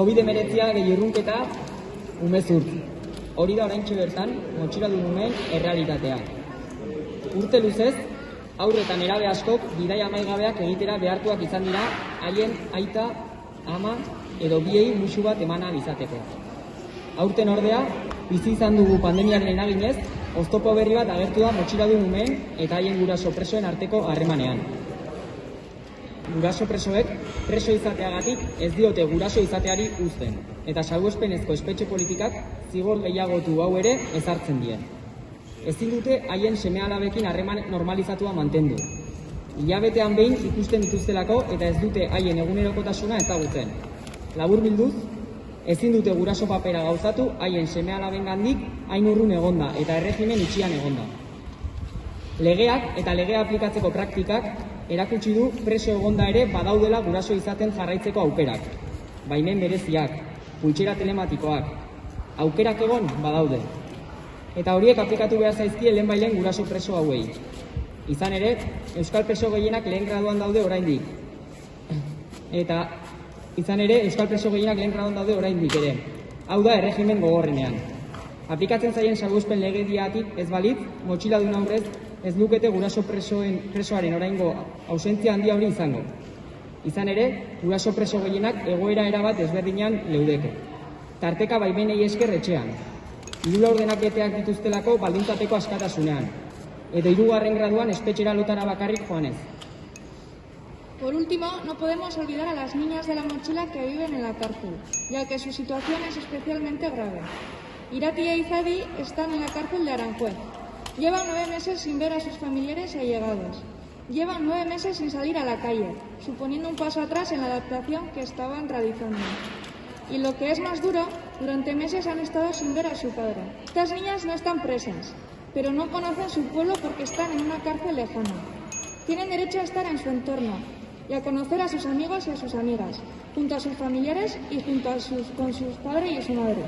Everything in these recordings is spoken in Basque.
COVID-19 gehi urrunketa umezurt. Hori da oraintxe bertan, motxila numen errealitatea. Urte luzez, aurre eta nerabe askok bidai amaigabeak egitera behartuak izan dira haien aita, ama edo biei musu bat emana bizateko. Aurten ordea, bizi izan dugu pandemiaren eraginez, oztopo berri bat agertu da motxila du numen eta haien guraso presoen arteko harremanean. Guraso presoek preso izateagatik ez diote guraso izateari uzten, eta salbuespenezko espetxe politikak zigor gehiagotu hau ere ezartzen die. Ezin dute haien seme alabekin harreman normalizatua mantendu. Hilabetean behin ikusten dituztelako eta ez dute haien egunerokotasuna ezagutzen. Labur bilduz, ezin dute guraso papera gauzatu haien seme alaben gandik hain urrun egonda eta erregimen itxian egonda. Legeak eta legea aplikatzeko praktikak erakutsi du preso egonda ere badaudela guraso izaten jarraitzeko aukerak. Baimen bereziak, pultsera telematikoak, aukerak egon badaude. Eta horiek aplikatu behar zaizkie lehen bailen guraso preso hauei. Izan ere, Euskal preso gehienak lehen graduan daude oraindik. Eta izan ere, Euskal preso gehienak lehen graduan daude oraindik ere. Hau da erregimen gogorrenean. Aplikatzen zaien salbuespen legediatik ez balitz, motxiladun aurrez ez lukete guraso presoen, presoaren oraingo ausentzia handia hori izango. Izan ere, guraso preso gehienak egoera erabat ezberdinan leudeke. Tarteka baimenei esker etxean. Hiru laurdenaketeak dituztelako baldintzateko askatasunean. Edo hirugarren graduan espetxera lotara bakarrik joanez. Por último, no podemos olvidar a las niñas de la mochila que viven en la cárcel, ya que su situación es especialmente grave. Irati e Izadi están en la cárcel de Aranjuez. Llevan nueve meses sin ver a sus familiares y allegados. Llevan nueve meses sin salir a la calle, suponiendo un paso atrás en la adaptación que estaban realizando. Y lo que es más duro, durante meses han estado sin ver a su padre. Estas niñas no están presas, pero no conocen su pueblo porque están en una cárcel lejana. Tienen derecho a estar en su entorno y a conocer a sus amigos y a sus amigas, junto a sus familiares y junto a sus, con sus padres y su madre.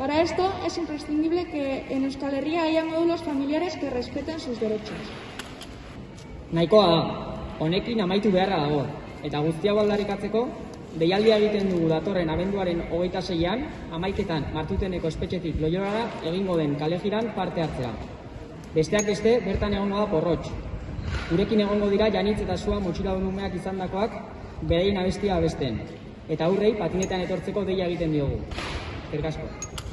Para esto es imprescindible que en Euskal Herria haya módulos familiares que respeten sus derechos. Nahikoa da, honekin amaitu beharra dago, eta guzti hau aldarrikatzeko, deialdia egiten dugu datorren abenduaren hogeita seian, amaiketan martuteneko espetxetik loiorara egingo den kalejiran parte hartzea. Besteak beste, bertan egongo da porrotx. Gurekin egongo dira janitz eta sua motxila umeak izandakoak berein abestia abesten. Eta aurrei patinetan etortzeko deia egiten diogu. Eskerrik asko.